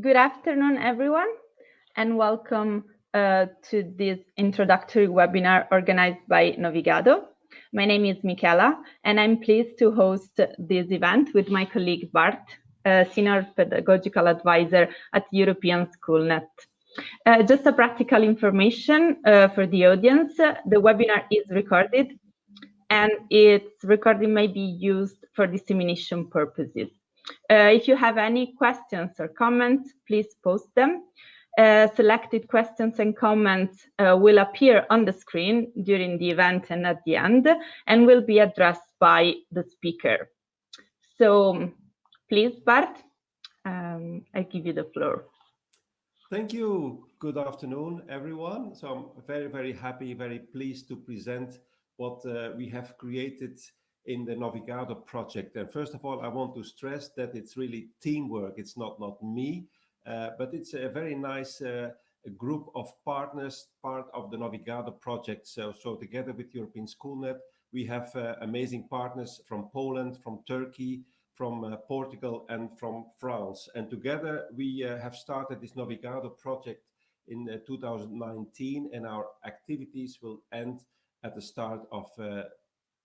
Good afternoon, everyone, and welcome uh, to this introductory webinar organized by Novigado. My name is Michela, and I'm pleased to host this event with my colleague Bart, uh, Senior Pedagogical Advisor at European SchoolNet. Uh, just a practical information uh, for the audience. The webinar is recorded and its recording may be used for dissemination purposes. Uh, if you have any questions or comments, please post them. Uh, selected questions and comments uh, will appear on the screen during the event and at the end and will be addressed by the speaker. So please, Bart, um, I give you the floor. Thank you. Good afternoon, everyone. So I'm very, very happy, very pleased to present what uh, we have created in the Novigado project. And first of all, I want to stress that it's really teamwork. It's not, not me, uh, but it's a very nice uh, group of partners, part of the Novigado project. So, so together with European SchoolNet, we have uh, amazing partners from Poland, from Turkey, from uh, Portugal and from France. And together we uh, have started this Novigado project in uh, 2019 and our activities will end at the start of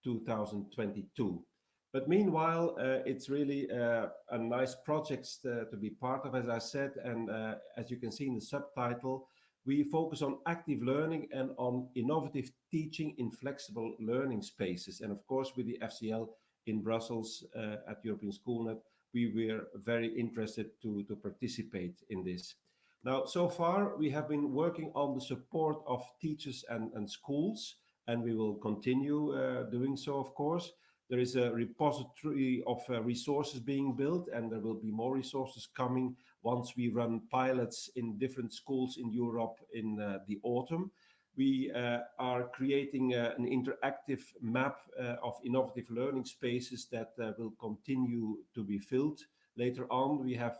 2022. But meanwhile, uh, it's really uh, a nice project to, to, be part of, as I said, and uh, as you can see in the subtitle, we focus on active learning and on innovative teaching in flexible learning spaces. And of course, with the FCL in Brussels uh, at European SchoolNet, we were very interested to, to participate in this. Now, so far, we have been working on the support of teachers and, and schools and we will continue uh, doing so, of course. There is a repository of uh, resources being built and there will be more resources coming once we run pilots in different schools in Europe in uh, the autumn. We uh, are creating uh, an interactive map uh, of innovative learning spaces that will continue to be filled. Later on, we have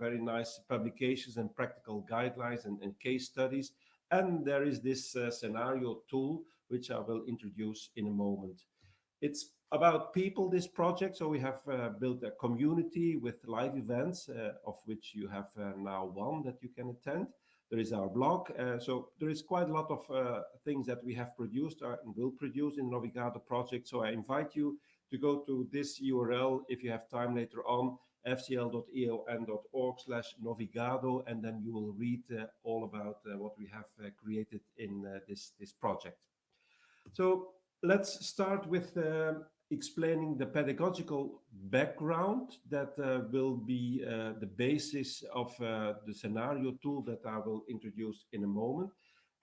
very nice publications and practical guidelines and, and case studies. And there is this scenario tool which I will introduce in a moment. It's about people, this project. So we have uh, built a community with live events, uh, of which you have uh, now one that you can attend. There is our blog. Uh, so there is quite a lot of uh, things that we have produced uh, and will produce in Novigado project. So I invite you to go to this URL if you have time later on, fcl.eun.org slash Novigado, and then you will read all about what we have created in this, this project. So let's start with uh, explaining the pedagogical background that uh, will be uh, the basis of uh, the scenario tool that I will introduce in a moment.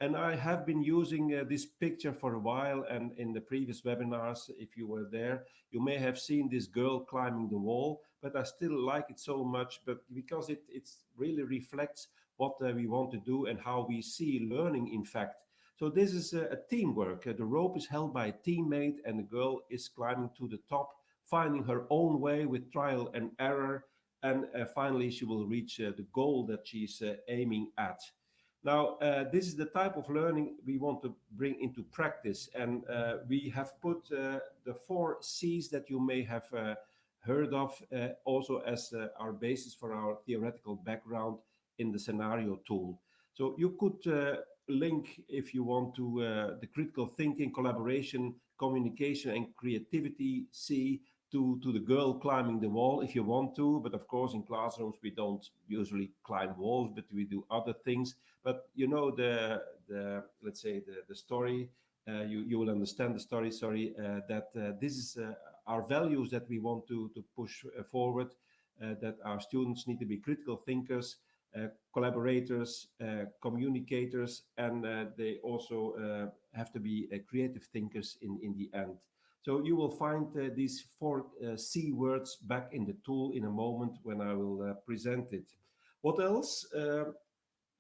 And I have been using uh, this picture for a while and in the previous webinars, if you were there, you may have seen this girl climbing the wall, but I still like it so much, but because it it's really reflects what uh, we want to do and how we see learning, in fact, so this is a, a teamwork. Uh, the rope is held by a teammate and the girl is climbing to the top, finding her own way with trial and error. And uh, finally, she will reach uh, the goal that she's uh, aiming at. Now, uh, this is the type of learning we want to bring into practice. And uh, we have put the four C's that you may have heard of also as our basis for our theoretical background in the scenario tool. So you could link if you want to uh, the critical thinking, collaboration, communication and creativity C to, to the girl climbing the wall if you want to. But of course, in classrooms, we don't usually climb walls, but we do other things. But you know, the, the let's say the, the story, uh, you, you will understand the story, sorry, uh, that uh, this is uh, our values that we want to, to push uh, forward, that our students need to be critical thinkers, collaborators, uh, communicators, and uh, they also have to be creative thinkers in, in the end. So you will find uh, these four uh, C words back in the tool in a moment when I will uh, present it. What else?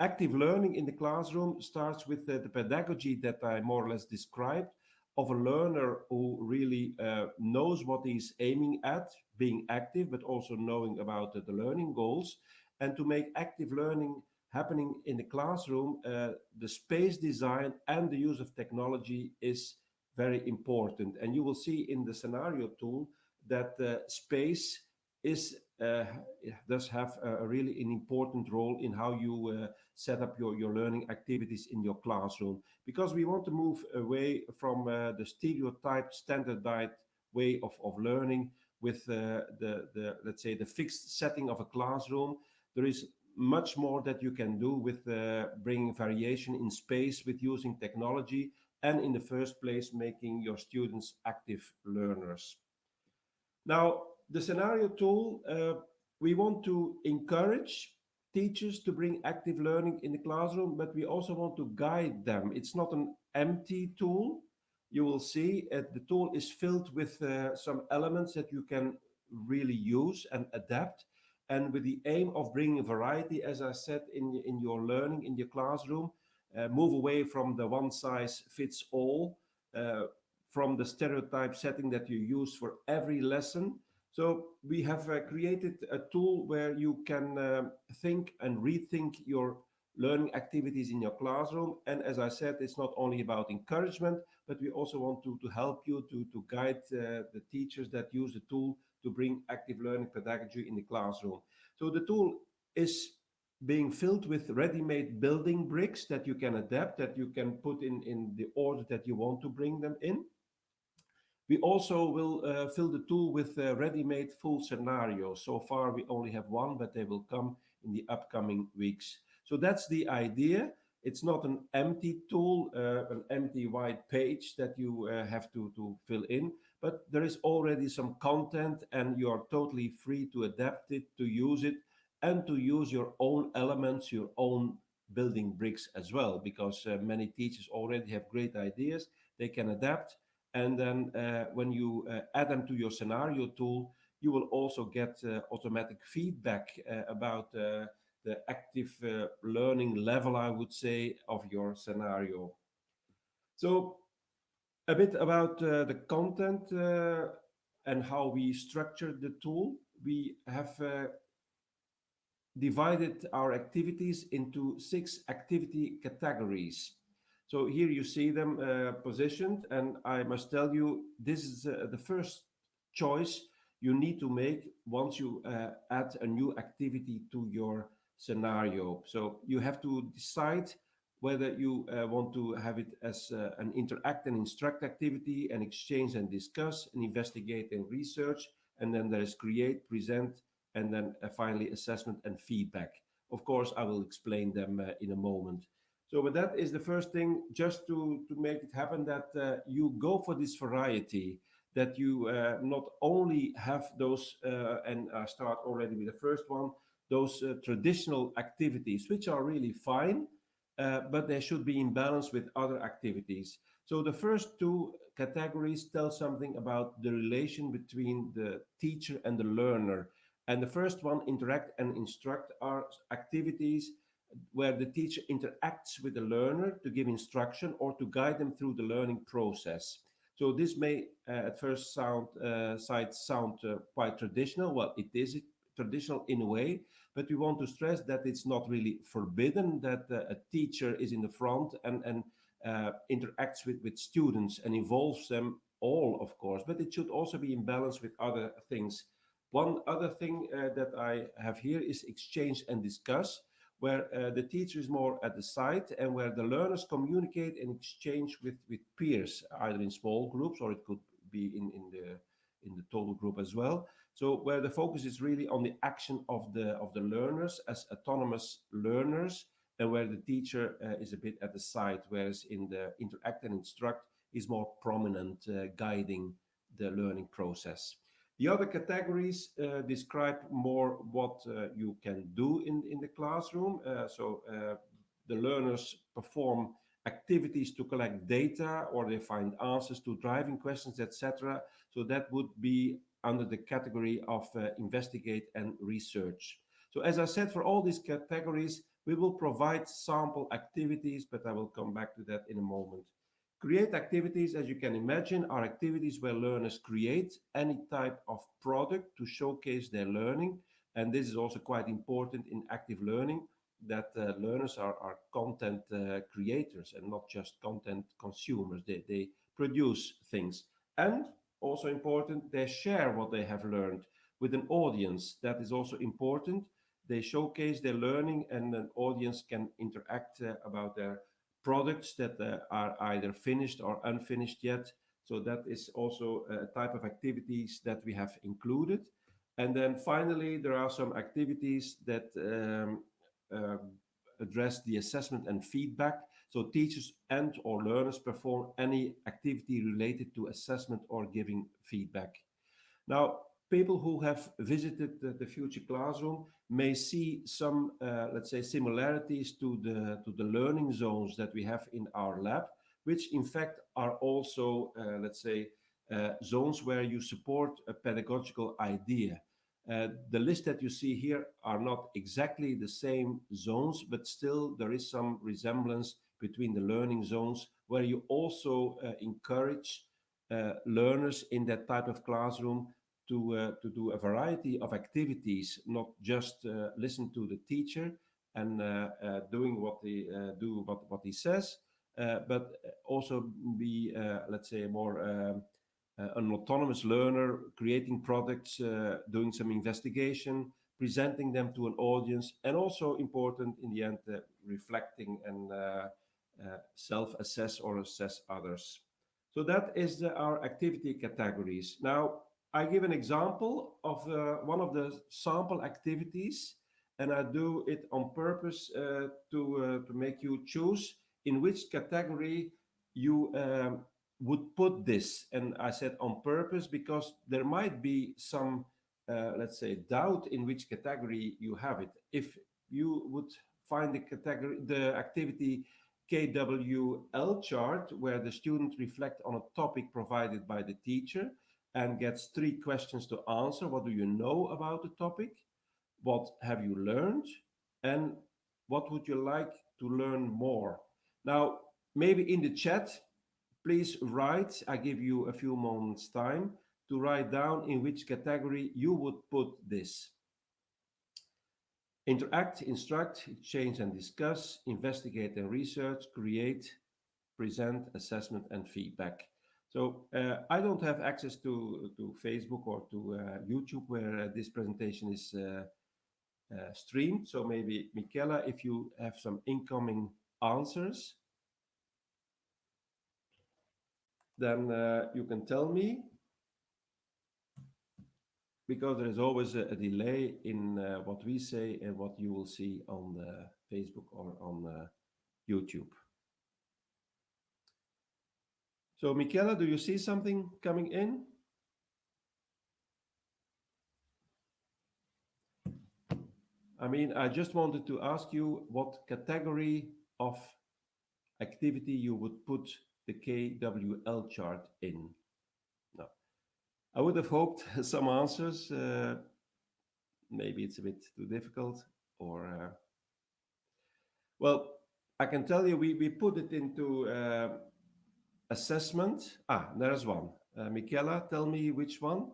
active learning in the classroom starts with the pedagogy that I more or less described of a learner who really knows what he's aiming at, being active, but also knowing about the learning goals and to make active learning happening in the classroom, uh, the space design and the use of technology is very important. And you will see in the scenario tool that uh, space is uh, does have a, really an important role in how you uh, set up your, your learning activities in your classroom because we want to move away from uh, the stereotyped standardized way of, of learning with uh, the, the, let's say, the fixed setting of a classroom. There is much more that you can do with uh, bringing variation in space with using technology and in the first place making your students active learners. Now, the scenario tool, uh, we want to encourage teachers to bring active learning in the classroom, but we also want to guide them. It's not an empty tool. You will see uh, the tool is filled with uh, some elements that you can really use and adapt. And with the aim of bringing variety, as I said, in, in your learning, in your classroom, uh, move away from the one size fits all, uh, from the stereotype setting that you use for every lesson. So we have uh, created a tool where you can uh, think and rethink your learning activities in your classroom. And as I said, it's not only about encouragement, but we also want to, to help you to, to guide uh, the teachers that use the tool to bring active learning pedagogy in the classroom. So the tool is being filled with ready-made building bricks that you can adapt, that you can put in, in the order that you want to bring them in. We also will uh, fill the tool with uh, ready-made full scenarios. So far, we only have one, but they will come in the upcoming weeks. So that's the idea. It's not an empty tool, uh, an empty white page that you uh, have to, to fill in, but there is already some content and you are totally free to adapt it, to use it, and to use your own elements, your own building bricks as well, because uh, many teachers already have great ideas. They can adapt and then uh, when you uh, add them to your scenario tool, you will also get uh, automatic feedback about the active learning level, I would say, of your scenario. So a bit about the content and how we structured the tool. We have divided our activities into six activity categories. So here you see them uh, positioned and I must tell you, this is uh, the first choice you need to make once you uh, add a new activity to your scenario. So you have to decide whether you uh, want to have it as uh, an interact and instruct activity, and exchange and discuss, and investigate and research, and then there is create, present, and then uh, finally assessment and feedback. Of course, I will explain them in a moment. So but that is the first thing, just to, to make it happen, that uh, you go for this variety, that you uh, not only have those, uh, and I start already with the first one, those uh, traditional activities, which are really fine, uh, but they should be in balance with other activities. So the first two categories tell something about the relation between the teacher and the learner. And the first one, interact and instruct, are activities where the teacher interacts with the learner to give instruction or to guide them through the learning process. So this may uh, at first sound uh, sight sound uh, quite traditional. Well, it is traditional in a way, but we want to stress that it's not really forbidden that uh, a teacher is in the front and, and uh, interacts with, with students and involves them all, of course, but it should also be in balance with other things. One other thing uh, that I have here is exchange and discuss where uh, the teacher is more at the side and where the learners communicate and exchange with, with peers, either in small groups or it could be in, in, the, in the total group as well. So where the focus is really on the action of the, of the learners as autonomous learners and where the teacher uh, is a bit at the side, whereas in the interact and instruct is more prominent, uh, guiding the learning process. The other categories uh, describe more what uh, you can do in, in the classroom. Uh, so uh, the learners perform activities to collect data or they find answers to driving questions, etc. So that would be under the category of uh, investigate and research. So as I said, for all these categories, we will provide sample activities, but I will come back to that in a moment. Create activities, as you can imagine, are activities where learners create any type of product to showcase their learning. And this is also quite important in active learning, that uh, learners are, are content uh, creators and not just content consumers. They, they produce things. And also important, they share what they have learned. with an audience. That is also important. They showcase their learning and an audience can interact uh, about their products that uh, are either finished or unfinished yet. So that is also a type of activities that we have included. And then finally, there are some activities that um, uh, address the assessment and feedback. So teachers and or learners perform any activity related to assessment or giving feedback. Now, people who have visited the, the future classroom may see some, uh, let's say, similarities to the, to the learning zones that we have in our lab, which in fact are also, uh, let's say, uh, zones where you support a pedagogical idea. Uh, the list that you see here are not exactly the same zones, but still there is some resemblance between the learning zones where you also uh, encourage uh, learners in that type of classroom to, uh, to do a variety of activities, not just uh, listen to the teacher and uh, doing what they do, what, what he says, but also be, let's say, more um, an autonomous learner, creating products, doing some investigation, presenting them to an audience, and also important in the end, reflecting and self-assess or assess others. So that is the, our activity categories. Now, I give an example of uh, one of the sample activities, and I do it on purpose uh, to, uh, to make you choose in which category you um, would put this. And I said on purpose because there might be some, uh, let's say, doubt in which category you have it. If you would find the category, the activity KWL chart, where the student reflect on a topic provided by the teacher, and gets three questions to answer. What do you know about the topic? What have you learned? And what would you like to learn more? Now, maybe in the chat, please write, I give you a few moments time to write down in which category you would put this. Interact, instruct, exchange and discuss, investigate and research, create, present, assessment and feedback. So uh, I don't have access to, to Facebook or to uh, YouTube where uh, this presentation is uh, uh, streamed. So maybe Michela, if you have some incoming answers, then uh, you can tell me because there is always a, a delay in uh, what we say and what you will see on uh, Facebook or on uh, YouTube. So Michela, do you see something coming in? I mean, I just wanted to ask you what category of activity you would put the KWL chart in. I would have hoped some answers. Uh, maybe it's a bit too difficult or... Uh, well, I can tell you we, we put it into uh, assessment. Ah, there's one. Uh, Michela, tell me which one.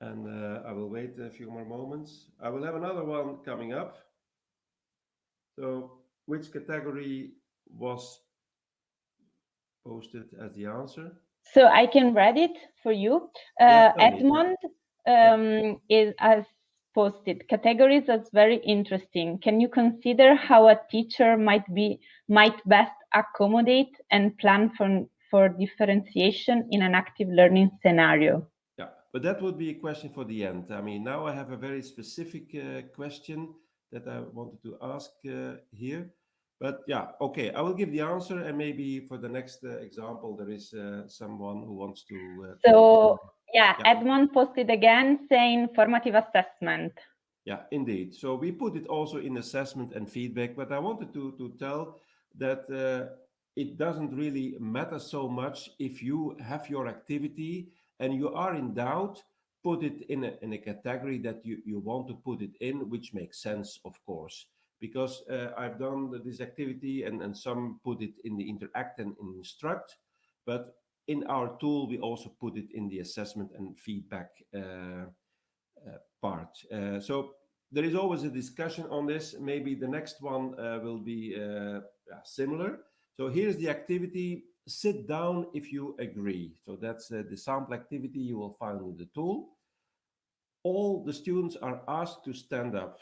And uh, I will wait a few more moments. I will have another one coming up. So which category was posted as the answer? So I can read it for you. Uh, yeah, Edmond um, is as posted categories as very interesting. Can you consider how a teacher might be might best accommodate and plan for for differentiation in an active learning scenario? Yeah, but that would be a question for the end. I mean, now I have a very specific uh, question that I wanted to ask uh, here. But yeah, okay, I will give the answer and maybe for the next uh, example, there is uh, someone who wants to. Uh, so yeah, yeah, Edmond posted again saying formative assessment. Yeah, indeed. So we put it also in assessment and feedback, but I wanted to, to tell that uh, it doesn't really matter so much if you have your activity and you are in doubt, put it in a, in a category that you, you want to put it in, which makes sense, of course. Because uh, I've done this activity and, and some put it in the interact and instruct, but in our tool, we also put it in the assessment and feedback uh, uh, part. Uh, so there is always a discussion on this. Maybe the next one uh, will be similar. So here's the activity sit down if you agree. So that's the sample activity you will find in the tool. All the students are asked to stand up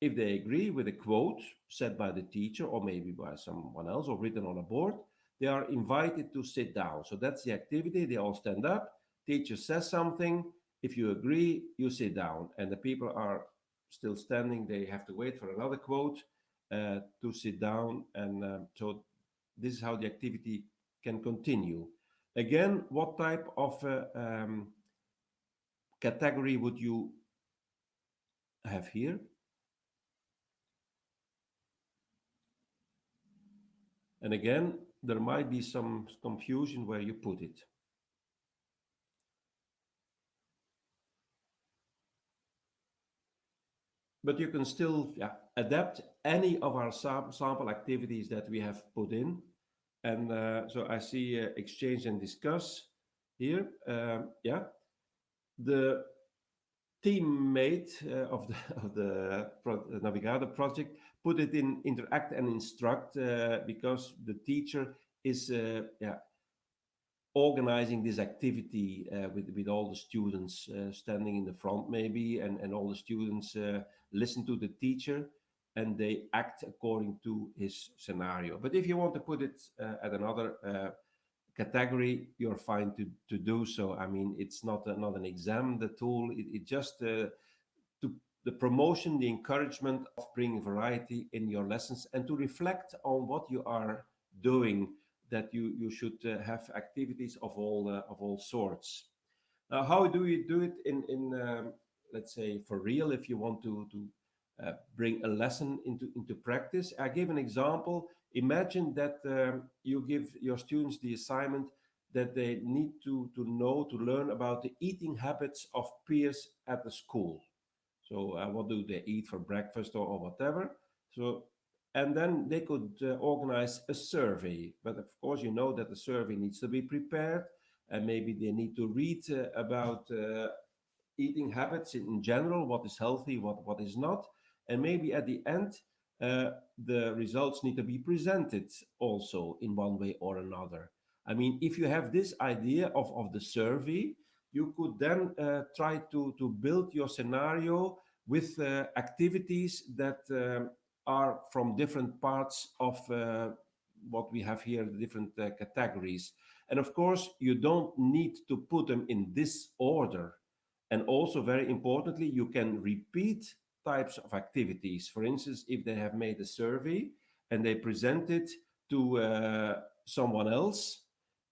if they agree with a quote said by the teacher or maybe by someone else or written on a board. They are invited to sit down. So that's the activity. They all stand up. Teacher says something. If you agree, you sit down. And the people are still standing. They have to wait for another quote uh, to sit down. And um, so this is how the activity can continue. Again, what type of uh, um, category would you have here? And again, there might be some confusion where you put it. But you can still yeah, adapt any of our sam sample activities that we have put in. And uh, so I see uh, exchange and discuss here. Um, yeah, the teammate uh, of the of the Pro project put it in interact and instruct uh, because the teacher is uh, yeah organizing this activity uh, with with all the students standing in the front maybe and and all the students listen to the teacher and they act according to his scenario. But if you want to put it uh, at another uh, category, you're fine to, to do so. I mean, it's not, a, not an exam, the tool, it, it just uh, the promotion, the encouragement of bringing variety in your lessons and to reflect on what you are doing that you, you should uh, have activities of all, uh, of all sorts. Now, how do you do it in, in um, let's say, for real, if you want to, to uh, bring a lesson into, into practice. I give an example. Imagine that um, you give your students the assignment that they need to, to know, to learn about the eating habits of peers at the school. So uh, what do they eat for breakfast or, or whatever. So, and then they could uh, organize a survey. But of course, you know that the survey needs to be prepared and maybe they need to read uh, about uh, eating habits in general, what is healthy, what, what is not. And maybe at the end, uh, the results need to be presented also in one way or another. I mean, if you have this idea of, of the survey, you could then uh, try to, to build your scenario with uh, activities that um, are from different parts of uh, what we have here, the different uh, categories. And of course, you don't need to put them in this order. And also very importantly, you can repeat types of activities. For instance, if they have made a survey and they present it to uh, someone else,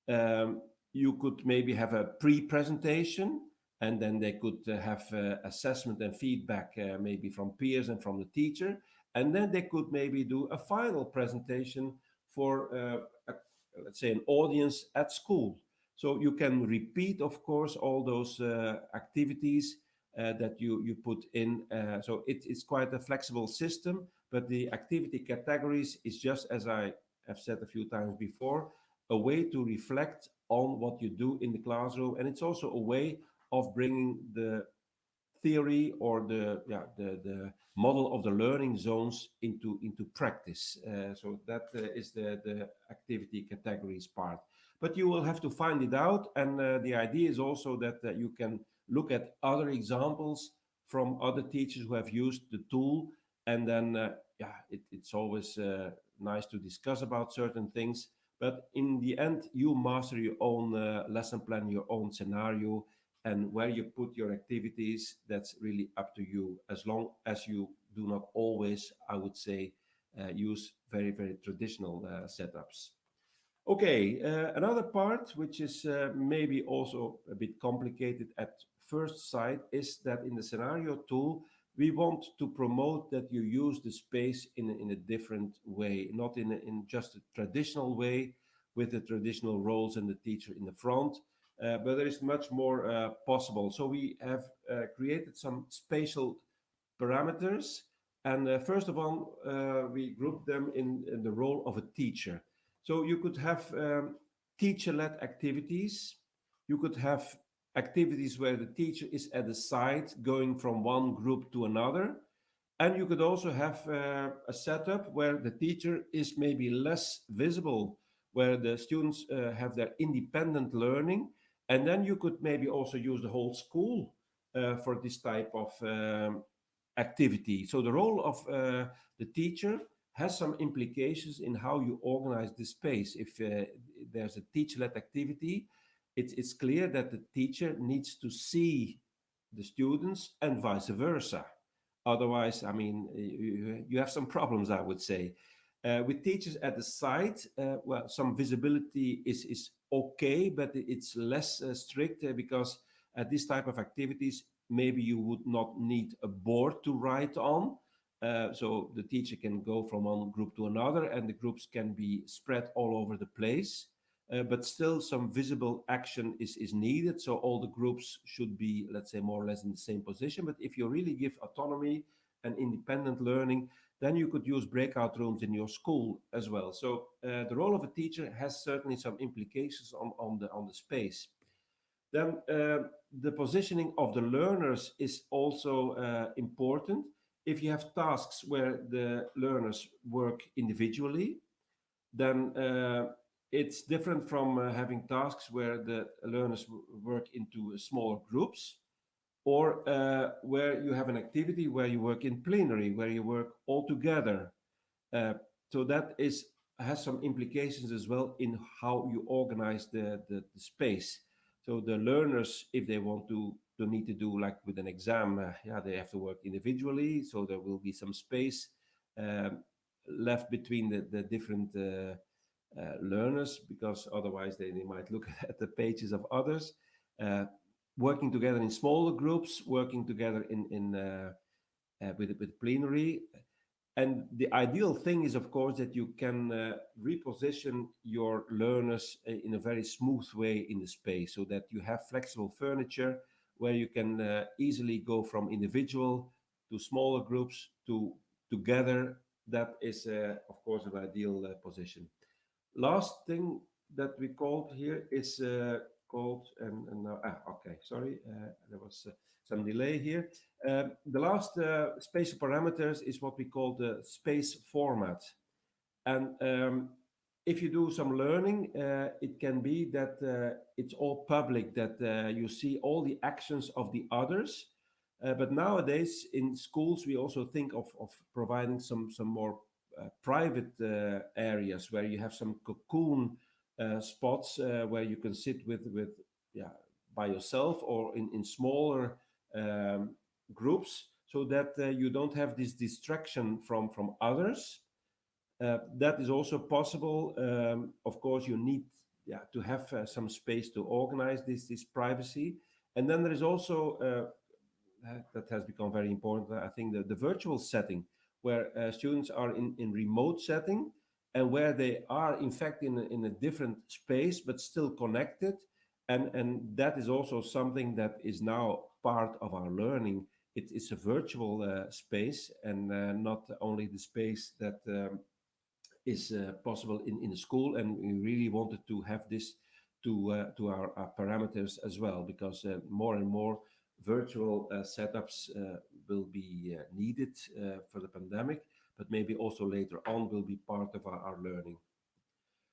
um, you could maybe have a pre-presentation and then they could uh, have uh, assessment and feedback uh, maybe from peers and from the teacher. And then they could maybe do a final presentation for, a, let's say, an audience at school. So you can repeat, of course, all those activities uh, that you, you put in. Uh, so it, it's quite a flexible system, but the activity categories is just as I have said a few times before, a way to reflect on what you do in the classroom. And it's also a way of bringing the theory or the yeah the the model of the learning zones into into practice uh, so that uh, is the the activity categories part but you will have to find it out and uh, the idea is also that you can look at other examples from other teachers who have used the tool. And then, uh, yeah, it, it's always uh, nice to discuss about certain things. But in the end, you master your own uh, lesson plan, your own scenario, and where you put your activities, that's really up to you. As long as you do not always, I would say, uh, use very, very traditional uh, setups. Okay, uh, another part, which is uh, maybe also a bit complicated at first sight is that in the scenario tool, we want to promote that you use the space in, in a different way, not in, a, in just a traditional way with the traditional roles and the teacher in the front, uh, but there is much more uh, possible. So we have uh, created some spatial parameters. And uh, first of all, uh, we group them in, in, the role of a teacher. So you could have um, teacher-led activities. You could have activities where the teacher is at the side going from one group to another. And you could also have uh, a setup where the teacher is maybe less visible where the students uh, have their independent learning. And then you could maybe also use the whole school uh, for this type of um, activity. So the role of uh, the teacher has some implications in how you organize the space. If uh, there's a teacher-led activity, it's, it's clear that the teacher needs to see the students and vice versa. Otherwise, I mean, you, have some problems, I would say. Uh, with teachers at the site, uh, well, some visibility is, is okay, but it's less uh, strict uh, because at this type of activities, maybe you would not need a board to write on. Uh, so the teacher can go from one group to another and the groups can be spread all over the place. Uh, but still some visible action is, is needed. So all the groups should be, let's say, more or less in the same position. But if you really give autonomy and independent learning, then you could use breakout rooms in your school as well. So uh, the role of a teacher has certainly some implications on, on, the, on the space. Then uh, the positioning of the learners is also uh, important. If you have tasks where the learners work individually, then uh, it's different from uh, having tasks where the learners work into smaller groups or uh, where you have an activity where you work in plenary, where you work all together. Uh, so that is has some implications as well in how you organize the, the, the, space. So the learners, if they want to, to need to do like with an exam, uh, yeah, they have to work individually. So there will be some space um, left between the, the different uh, learners because otherwise they, they might look at the pages of others. Uh, working together in smaller groups, working together in, in uh, uh, with, with plenary. And the ideal thing is, of course, that you can uh, reposition your learners in a very smooth way in the space so that you have flexible furniture where you can easily go from individual to smaller groups to together. That is, of course, an ideal position. Last thing that we called here is called and, and now ah, okay sorry uh, there was uh, some delay here. Um, the last uh, spatial parameters is what we call the space format. And um, if you do some learning uh, it can be that uh, it's all public that uh, you see all the actions of the others. But nowadays in schools we also think of, of providing some some more private areas where you have some cocoon uh, spots uh, where you can sit with with yeah by yourself or in in smaller um, groups so that uh, you don't have this distraction from from others. Uh, that is also possible um, of course you need yeah to have uh, some space to organize this this privacy. And then there is also uh, that has become very important i think the, the virtual setting where students are in in remote setting and where they are in fact in a, in a different space but still connected. And and that is also something that is now part of our learning. It is a virtual uh, space and uh, not only the space that um, is uh, possible in in the school. And we really wanted to have this to uh, to our, our, parameters as well because uh, more and more virtual uh, setups will be needed for the pandemic but maybe also later on will be part of our, our learning.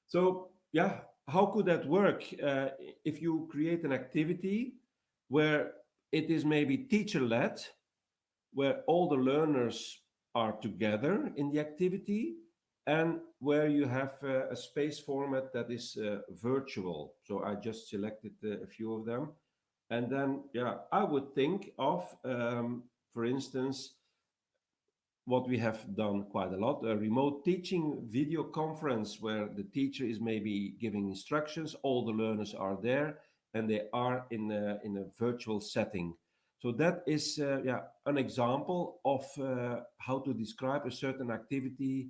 So yeah, how could that work uh, if you create an activity where it is maybe teacher-led, where all the learners are together in the activity and where you have uh, a space format that is uh, virtual. So I just selected uh, a few of them. And then, yeah, I would think of, um, for instance, what we have done quite a lot, a remote teaching video conference where the teacher is maybe giving instructions, all the learners are there and they are in a, in a virtual setting. So that is uh, yeah, an example of uh, how to describe a certain activity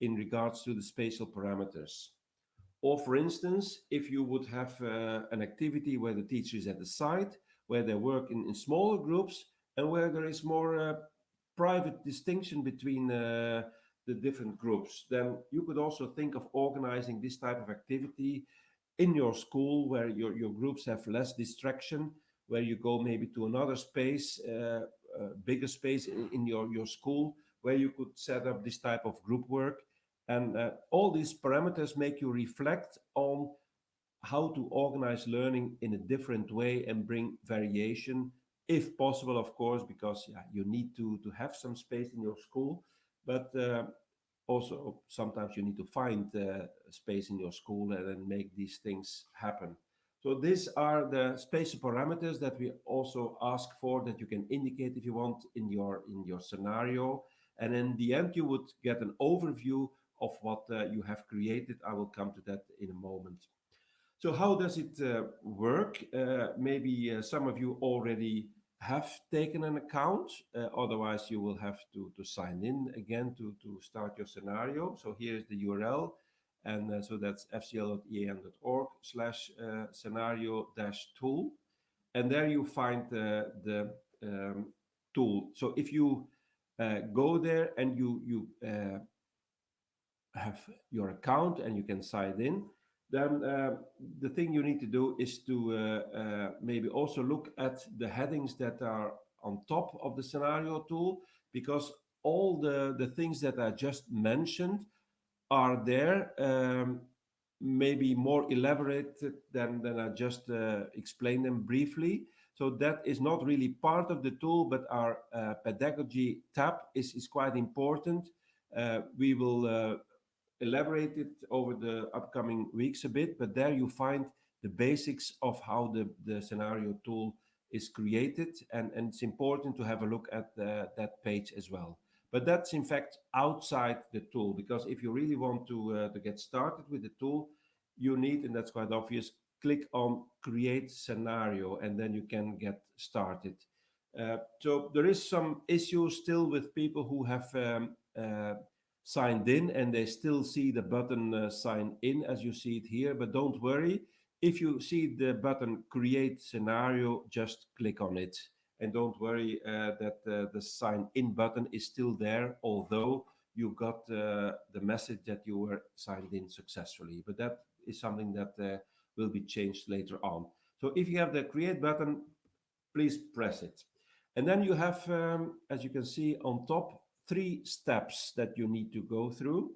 in regards to the spatial parameters. Or for instance, if you would have uh, an activity where the teacher is at the site, where they work in, in smaller groups and where there is more uh, private distinction between uh, the different groups, then you could also think of organizing this type of activity in your school where your, your groups have less distraction, where you go maybe to another space, uh, bigger space in, in, your, your school, where you could set up this type of group work. And uh, all these parameters make you reflect on how to organize learning in a different way and bring variation, if possible, of course, because yeah, you need to, to have some space in your school. But uh, also sometimes you need to find uh, space in your school and then make these things happen. So these are the spatial parameters that we also ask for that you can indicate if you want in your in your scenario. And in the end, you would get an overview of what uh, you have created. I will come to that in a moment. So how does it uh, work? Uh, maybe uh, some of you already have taken an account. Uh, otherwise, you will have to, to sign in again to, to start your scenario. So here's the URL. And uh, so that's fcl.eun.org slash uh, scenario dash tool. And there you find the um, tool. So if you go there and you, you have your account and you can sign in, then uh, the thing you need to do is to uh, uh, maybe also look at the headings that are on top of the scenario tool, because all the, the things that I just mentioned are there, um, maybe more elaborated than, than I just uh, explained them briefly. So that is not really part of the tool, but our uh, pedagogy tab is, is quite important. Uh, we will elaborate it over the upcoming weeks a bit, but there you find the basics of how the, the scenario tool is created. And, and it's important to have a look at the, that page as well. But that's in fact outside the tool, because if you really want to, uh, to get started with the tool, you need, and that's quite obvious, click on create scenario, and then you can get started. Uh, so there is some issues still with people who have um, uh, signed in and they still see the button uh, sign in as you see it here. But don't worry if you see the button create scenario just click on it. And don't worry uh, that uh, the sign in button is still there although you got uh, the message that you were signed in successfully. But that is something that uh, will be changed later on. So if you have the create button please press it. And then you have um, as you can see on top three steps that you need to go through.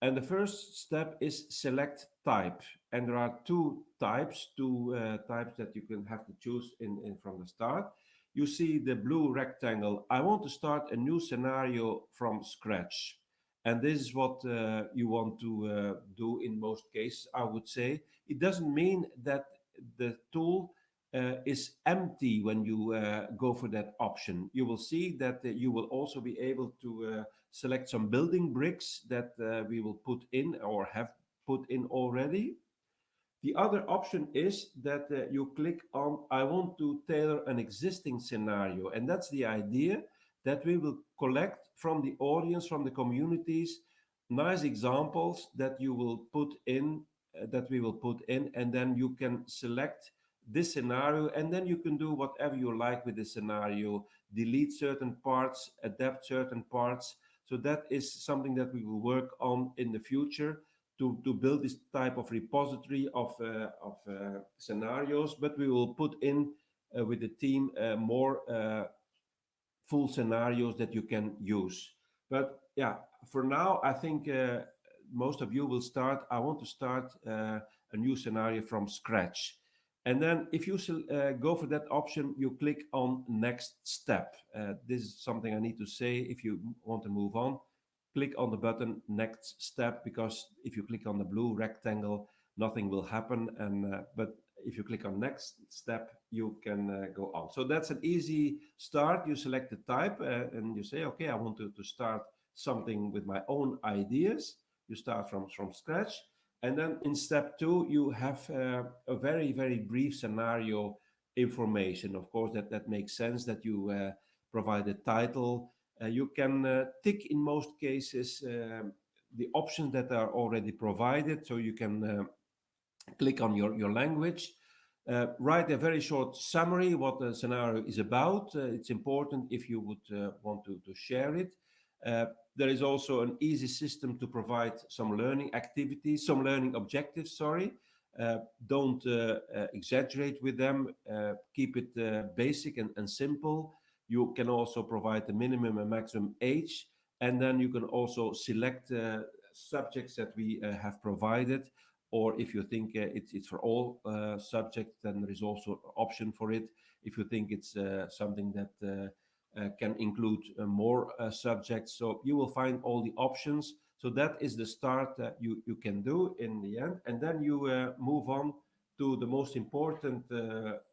And the first step is select type. And there are two types, two uh, types that you can have to choose in, in from the start. You see the blue rectangle. I want to start a new scenario from scratch. And this is what uh, you want to uh, do in most cases, I would say. It doesn't mean that the tool is empty when you uh, go for that option. You will see that uh, you will also be able to uh, select some building bricks that uh, we will put in or have put in already. The other option is that uh, you click on I want to tailor an existing scenario and that's the idea that we will collect from the audience, from the communities, nice examples that you will put in, that we will put in and then you can select this scenario and then you can do whatever you like with the scenario. Delete certain parts adapt certain parts. So that is something that we will work on in the future to to build this type of repository of uh, of uh, scenarios. But we will put in uh, with the team uh, more uh, full scenarios that you can use. But yeah for now i think uh, most of you will start i want to start a new scenario from scratch and then if you uh, go for that option, you click on next step. Uh, this is something I need to say. If you want to move on, click on the button next step, because if you click on the blue rectangle, nothing will happen. And uh, But if you click on next step, you can uh, go on. So that's an easy start. You select the type uh, and you say, okay, I want to, to start something with my own ideas. You start from, from scratch and then in step two, you have uh, a very, very brief scenario information. Of course, that, that makes sense that you uh, provide a title. Uh, you can uh, tick in most cases um, the options that are already provided. So you can uh, click on your, your language, uh, write a very short summary what the scenario is about. it's important if you would want to, to share it. There is also an easy system to provide some learning activities, some learning objectives, sorry. Uh, don't uh, uh, exaggerate with them, uh, keep it uh, basic and, and, simple. You can also provide the minimum and maximum age, and then you can also select uh, subjects that we have provided, or if you think it's for all subjects, then there is also option for it. If you think it's something that Uh, can include uh, more uh, subjects. So you will find all the options. So that is the start that you can do in the end, and then you move on to the most important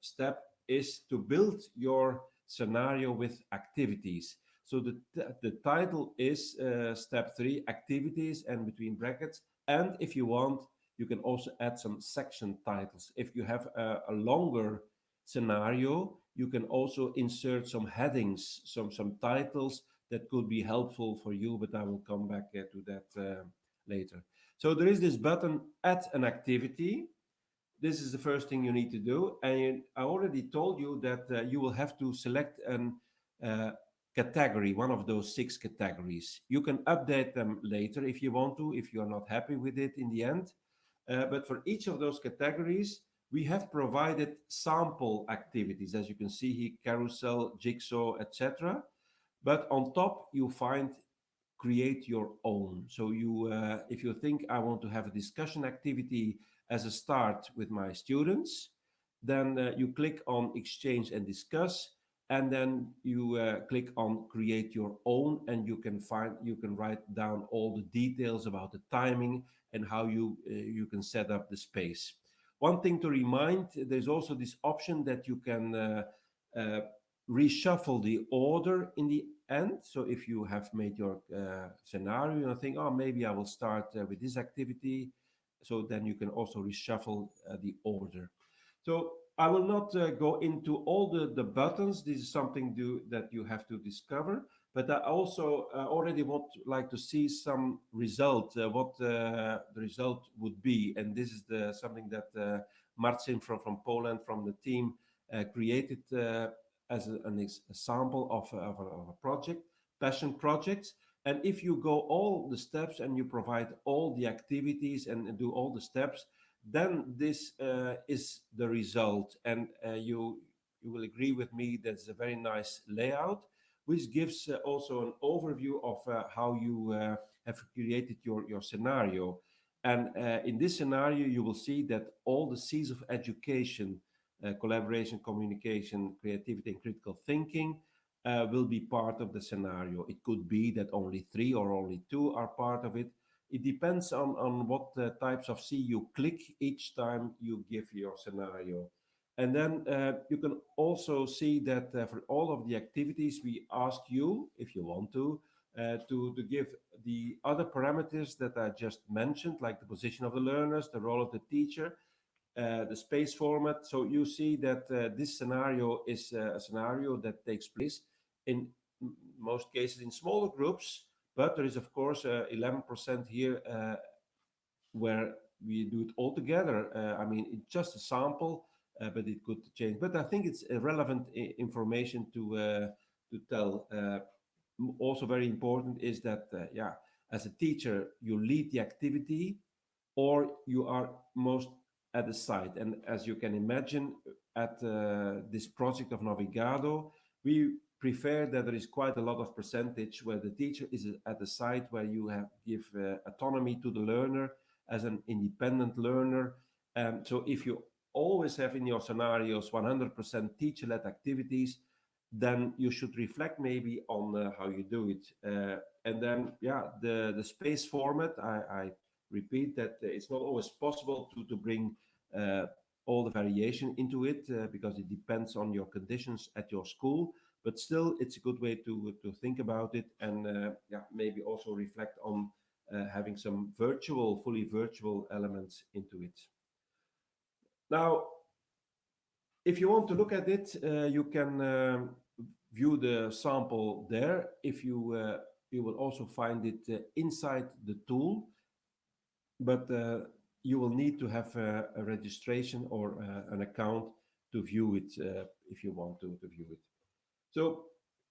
step, is to build your scenario with activities. So the title is step three, activities, and between brackets, and if you want, you can also add some section titles. If you have a longer scenario, you can also insert some headings, some some titles that could be helpful for you, but I will come back uh, to that uh, later. So there is this button, Add an Activity. This is the first thing you need to do, and I already told you that uh, you will have to select a category, one of those six categories. You can update them later if you want to, if you are not happy with it in the end. But for each of those categories, we have provided sample activities. As you can see here, carousel, jigsaw, etc. But on top, you find Create Your Own. So you, uh, if you think I want to have a discussion activity as a start with my students, then uh, you click on Exchange and Discuss, and then you uh, click on Create Your Own, and you can find, you can write down all the details about the timing and how you, you can set up the space. One thing to remind, there's also this option that you can uh, uh, reshuffle the order in the end. So if you have made your uh, scenario and think, "Oh, maybe I will start with this activity," so then you can also reshuffle the order. So I will not go into all the the buttons. This is something that you have to discover, but I also uh, already would like to see some result, uh, what uh, the result would be. And this is the, something that Marcin from from Poland, from the team, created as an example of a project, passion projects. And if you go all the steps and you provide all the activities and do all the steps, then this is the result. And you you will agree with me, that's a very nice layout, which gives uh, also an overview of uh, how you uh, have created your your scenario. And in this scenario, you will see that all the Cs of education, collaboration, communication, creativity, and critical thinking, will be part of the scenario. It could be that only three or only two are part of it. It depends on what types of C you click each time you give your scenario. And then uh, you can also see that uh, for all of the activities, we ask you, if you want uh, to, to give the other parameters that I just mentioned, like the position of the learners, the role of the teacher, the space format. So you see that this scenario is a scenario that takes place in most cases in smaller groups, but there is, of course, 11% here where we do it all together. I mean, it's just a sample, Uh, but it could change. But I think it's relevant uh, information to uh, to tell. Also very important is that, yeah, as a teacher, you lead the activity or you are most at the site. And as you can imagine, at this project of Navigado, we prefer that there is quite a lot of percentage where the teacher is at the site, where you have give autonomy to the learner as an independent learner. And so if you always have in your scenarios 100% teacher-led activities, then you should reflect maybe on uh, how you do it. Uh, and then, yeah, the the space format, I I repeat that it's not always possible to to bring uh, all the variation into it, because it depends on your conditions at your school. But still, it's a good way to, to think about it and, yeah, maybe also reflect on having some virtual, fully virtual elements into it. Now, if you want to look at it, uh, you can um, view the sample there. If you, uh, you will also find it uh, inside the tool, but you will need to have a registration or an account to view it, if you want to view it. So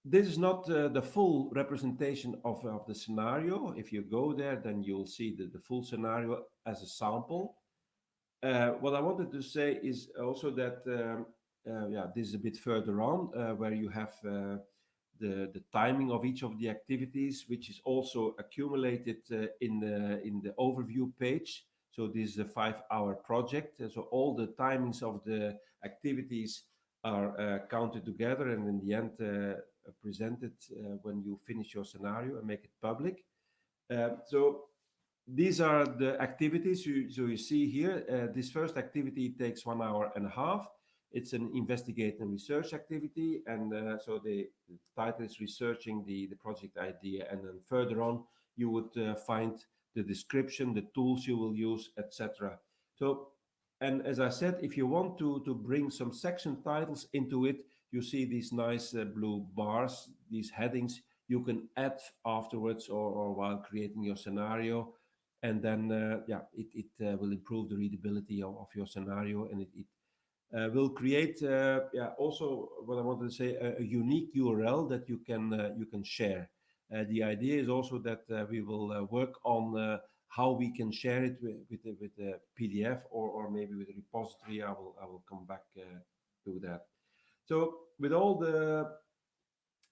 this is not the full representation of of the scenario. If you go there, then you'll see the full scenario as a sample. What I wanted to say is also that, yeah, this is a bit further on, where you have the, the timing of each of the activities, which is also accumulated uh, in, the, in the overview page. So this is a five-hour project. So all the timings of the activities are uh, counted together and in the end uh, presented uh, when you finish your scenario and make it public. Uh, so these are the activities. You, so you see here, uh, this first activity takes one hour and a half. It's an investigate and research activity. And uh, so the, title is researching the, the project idea. And then further on, you would uh, find the description, the tools you will use, etc. So, and as I said, if you want to, to bring some section titles into it, you see these nice uh, blue bars, these headings you can add afterwards or, or while creating your scenario. And then, uh, yeah, it, it uh, will improve the readability of, of your scenario and it, it uh, will create uh, yeah also what I wanted to say a, a unique URL that you can uh, you can share. the idea is also that we will work on how we can share it with with, with a PDF or or maybe with a repository. I will I will come back to that. So with all the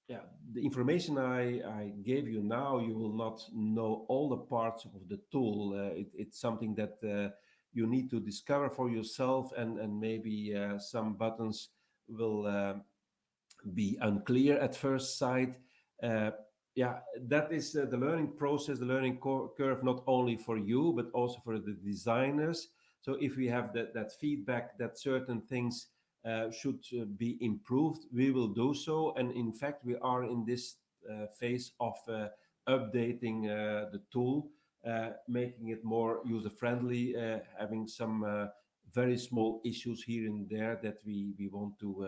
yeah the information I, I gave you now, you will not know all the parts of the tool. Uh, it, it's something that uh, you need to discover for yourself and, and maybe uh, some buttons will uh, be unclear at first sight. Uh, yeah, that is uh, the learning process, the learning curve, not only for you, but also for the designers. So if we have that, that feedback that certain things should uh, be improved, we will do so. And in fact, we are in this phase of updating the tool uh, making it more user-friendly, uh, having some uh, very small issues here and there that we, we want to,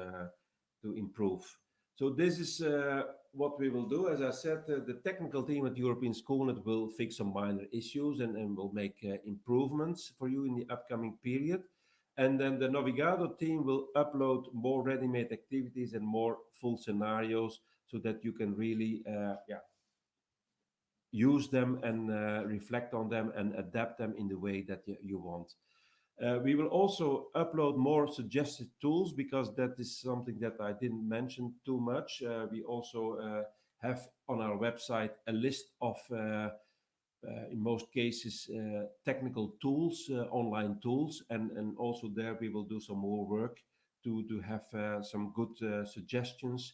to improve. So this is what we will do. As I said, the technical team at European Schoolnet will fix some minor issues and, and will make improvements for you in the upcoming period. And then the Navigado team will upload more ready-made activities and more full scenarios so that you can really uh, yeah, use them and uh, reflect on them and adapt them in the way that you, want. Uh, we will also upload more suggested tools because that is something that I didn't mention too much. Uh, we also uh, have on our website a list of, uh, in most cases, technical tools, online tools, and, and also there we will do some more work to, to have some good suggestions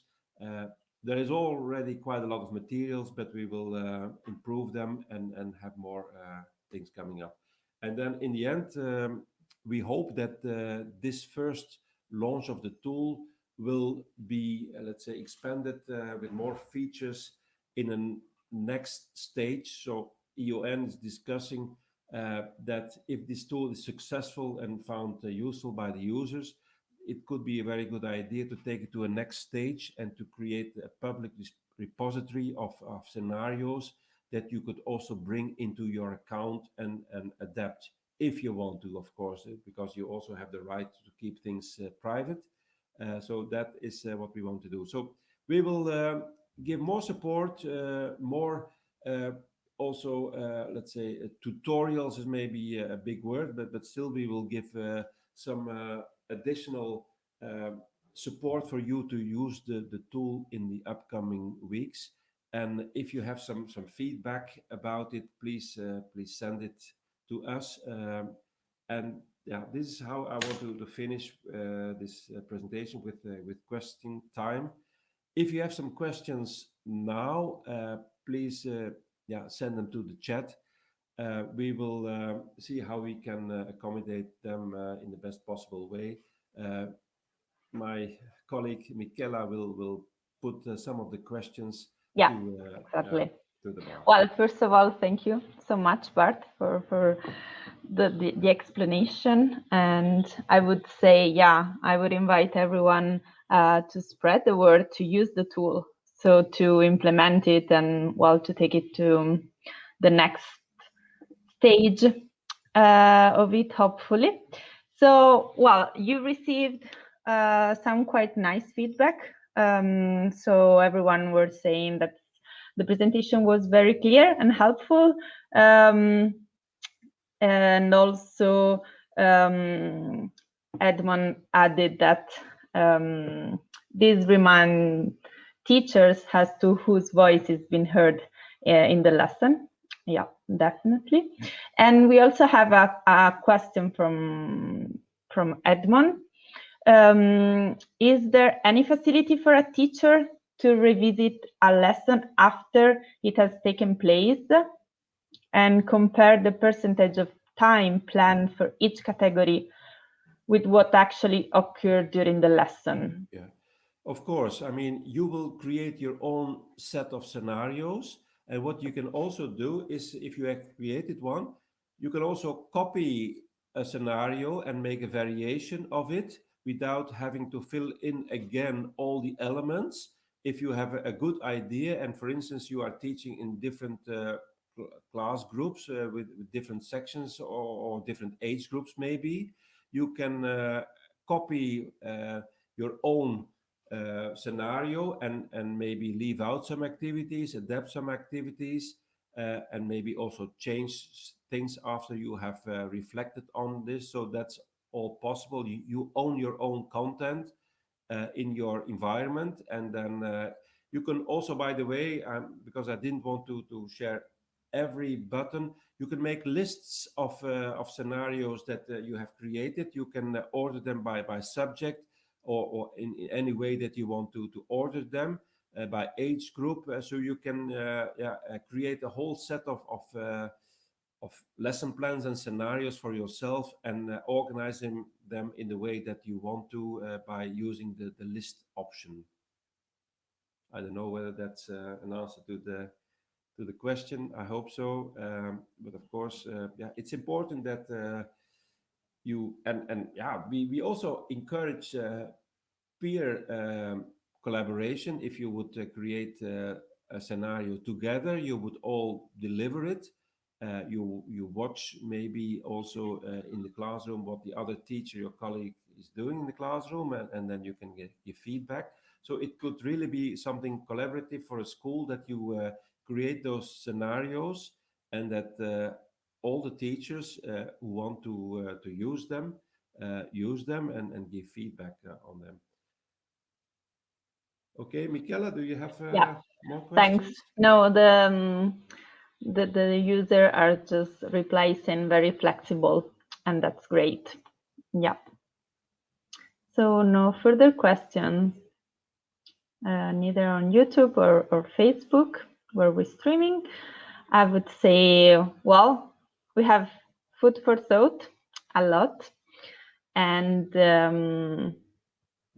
there is already quite a lot of materials, but we will uh, improve them and, and have more uh, things coming up. And then in the end, um, we hope that uh, this first launch of the tool will be, uh, let's say, expanded uh, with more features in a next stage. So EUN is discussing uh, that if this tool is successful and found useful by the users, it could be a very good idea to take it to a next stage and to create a public repository of, of scenarios that you could also bring into your account and, and adapt if you want to, of course, eh, because you also have the right to keep things uh, private. Uh, so that is uh, what we want to do. So we will give more support, uh, more uh, also, uh, let's say, tutorials is maybe a big word, but, but still we will give some additional um, support for you to use the, the tool in the upcoming weeks. And if you have some, some feedback about it, please, uh, please send it to us. Um, and yeah, this is how I want to, to finish uh, this uh, presentation with, uh, with question time. If you have some questions now, uh, please uh, yeah, send them to the chat. Uh, we will uh, see how we can uh, accommodate them in the best possible way. my colleague Michela will will put some of the questions. Yeah, to, exactly. Well, first of all, thank you so much, Bart, for for the, the, the explanation. And I would say, yeah, I would invite everyone uh, to spread the word to use the tool, so to implement it and well to take it to the next stage uh, of it, hopefully. So, well, you received uh, some quite nice feedback. Um, so everyone was saying that the presentation was very clear and helpful. Um, and also um, Edmond added that um, this remind teachers as to whose voice is being heard uh, in the lesson. Yeah, definitely. And we also have a, a question from from Edmond. Um, is there any facility for a teacher to revisit a lesson after it has taken place and compare the percentage of time planned for each category with what actually occurred during the lesson? Yeah, of course. I mean, you will create your own set of scenarios. And what you can also do is if you have created one, you can also copy a scenario and make a variation of it without having to fill in again all the elements. If you have a good idea and for instance, you are teaching in different uh, class groups uh, with, with, different sections or, or, different age groups maybe, you can uh, copy uh, your own uh, scenario and, and maybe leave out some activities, adapt some activities, uh, and maybe also change things after you have uh, reflected on this. So that's all possible. You, you own your own content uh, in your environment. And then uh, you can also, by the way, um, because I didn't want to, to share every button, you can make lists of, uh, of scenarios that uh, you have created. You can uh, order them by, by subject or, or in, in, any way that you want to, to order them. Uh, by age group, so you can yeah, create a whole set of, of of lesson plans and scenarios for yourself and uh, organizing them in the way that you want to uh, by using the, the list option. I don't know whether that's uh, an answer to the to the question. I hope so. Um, but of course, uh, yeah, it's important that uh, you and and yeah, we we also encourage uh, peer um, collaboration. If you would create a scenario together, you would all deliver it uh, you you watch maybe also uh, in the classroom what the other teacher your colleague is doing in the classroom and, and then you can get your feedback so it could really be something collaborative for a school that you uh, create those scenarios and that uh, all the teachers uh, who want to uh, to use them use them and, and give feedback on them okay Michela do you have yeah. more questions thanks no the um the, the user are just replacing very flexible and that's great. Yeah. So no further questions, uh, neither on YouTube or, or Facebook where we're streaming. I would say, well, we have food for thought a lot. And um,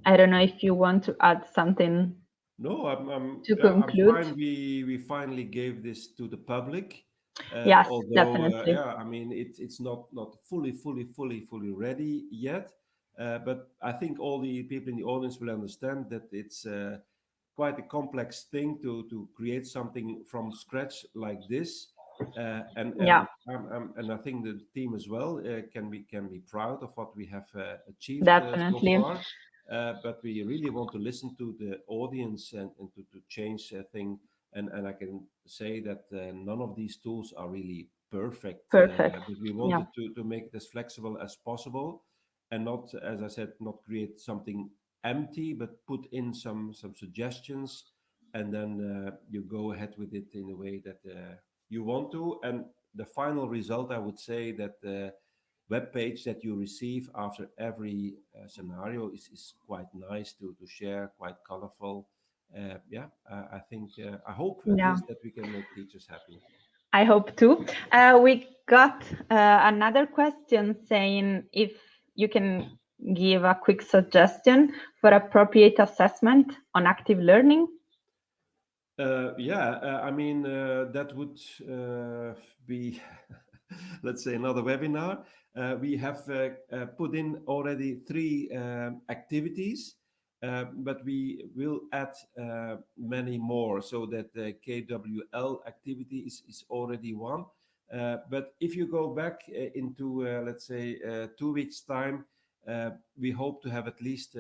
I don't know if you want to add something no, I'm, I'm to conclude. I'm we we finally gave this to the public. Uh, yes, although, uh, definitely. Uh, yeah, I mean it's it's not not fully fully fully fully ready yet, uh, but I think all the people in the audience will understand that it's uh, quite a complex thing to to create something from scratch like this. Uh, and, and yeah, um, um, and I think the team as well can be can be proud of what we have achieved definitely. so far. Uh, but we really want to listen to the audience and, and to, to change a thing. And, and I can say that uh, none of these tools are really perfect. Uh, perfect. but we wanted yeah. to, to make it as flexible as possible and not, as I said, not create something empty, but put in some, some suggestions and then uh, you go ahead with it in a way that uh, you want to. And the final result, I would say that the web page that you receive after every uh, scenario is, is quite nice to, to share, quite colorful. Uh, yeah, I think, uh, I hope yeah. that we can make teachers happy. I hope too. Uh, we got uh, another question saying if you can give a quick suggestion for appropriate assessment on active learning. Uh, yeah, uh, I mean, uh, that would be, let's say, another webinar. Uh, we have uh, uh, put in already three activities, but we will add many more so that the KWL activity is, is already one. but if you go back into, let's say, two weeks time, we hope to have at least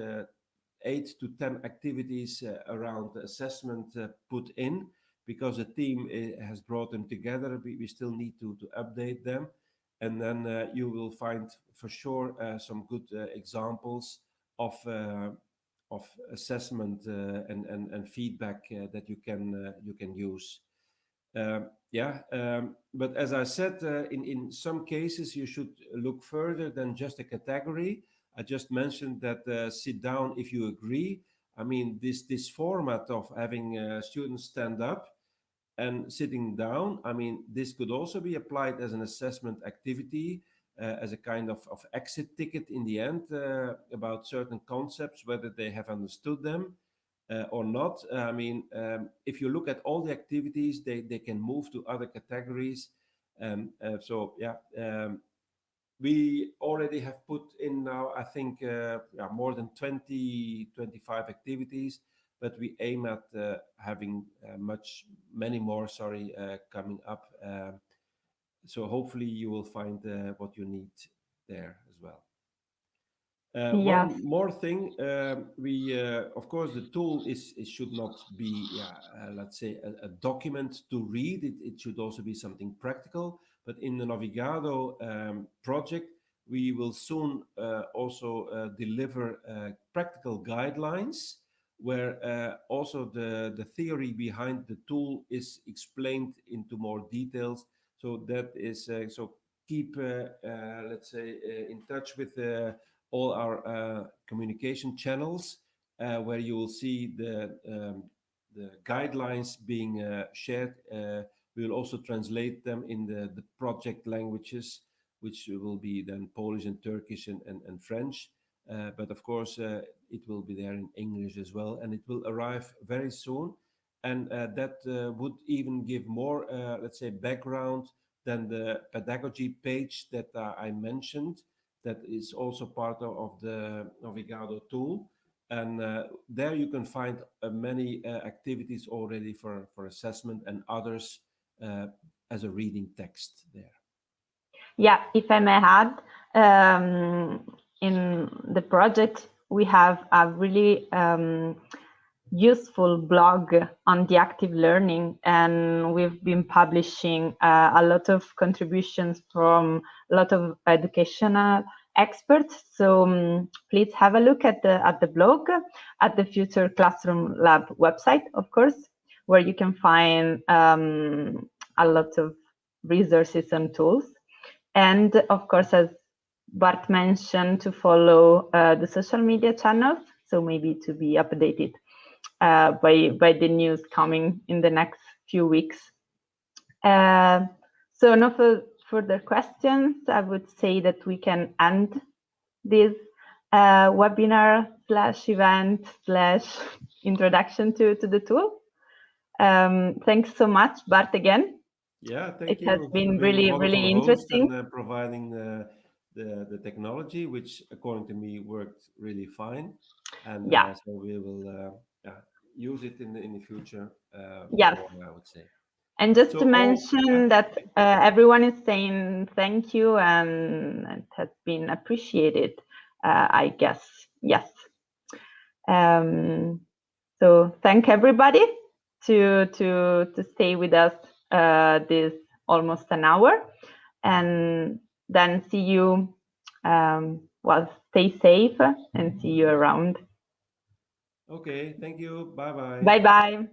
eight to 10 activities uh, around assessment uh, put in because the team uh, has brought them together. We, we still need to, to update them and then you will find for sure some good examples of of assessment uh, and, and and feedback uh, that you can uh, you can use. Um, yeah, um, but as I said, in in some cases you should look further than just a category. I just mentioned that sit down if you agree. I mean, this this format of having students stand up and sitting down, I mean, this could also be applied as an assessment activity uh, as a kind of, of exit ticket in the end uh, about certain concepts, whether they have understood them uh, or not. I mean, um, if you look at all the activities, they, they can move to other categories. Um, so yeah, um, we already have put in now, I think, uh, yeah, more than 20, 25 activities, but we aim at uh, having uh, much, many more, sorry, coming up. Um, so hopefully you will find uh, what you need there as well. Uh, yes. One more thing, um, we uh, of course the tool is it should not be yeah uh, let's say a, a, document to read. It, it should also be something practical. But in the Navigado um, project, we will soon uh, also uh, deliver practical guidelines where also the the theory behind the tool is explained into more details so that is uh, so keep uh, uh, let's say in touch with all our communication channels where you will see the um, the guidelines being shared. We will also translate them in the, the project languages, which will be then Polish and Turkish and, and, and French. Uh, but of course, uh, it will be there in English as well, and it will arrive very soon and uh, that uh, would even give more, uh, let's say, background than the pedagogy page that I mentioned. That is also part of the Navigado tool. And uh, there you can find uh, many uh, activities already for, for assessment and others as a reading text there. Yeah, if I may add, um, in the project, we have a really um, useful blog on the active learning and we've been publishing uh, a lot of contributions from a lot of educational experts so um, please have a look at the at the blog at the future classroom lab website of course where you can find um, a lot of resources and tools and of course as bart mentioned to follow uh, the social media channels so maybe to be updated uh, by by the news coming in the next few weeks. Uh, so no further questions. I would say that we can end this uh, webinar slash event slash introduction to to the tool. Um, thanks so much, Bart, again. Yeah, thank it you. It has been really, really interesting. And, uh, providing the, the, the technology, which according to me worked really fine. And yeah. Uh, so we will uh, yeah, use it in the, in the future. Uh. More, I would say. And just so, to mention oh, that uh, everyone is saying thank you and it has been appreciated, uh, I guess. Yes. Um, so thank everybody to to to stay with us uh, this almost an hour, and then see you. Um, well, stay safe and see you around. Okay, thank you. Bye bye. Bye bye.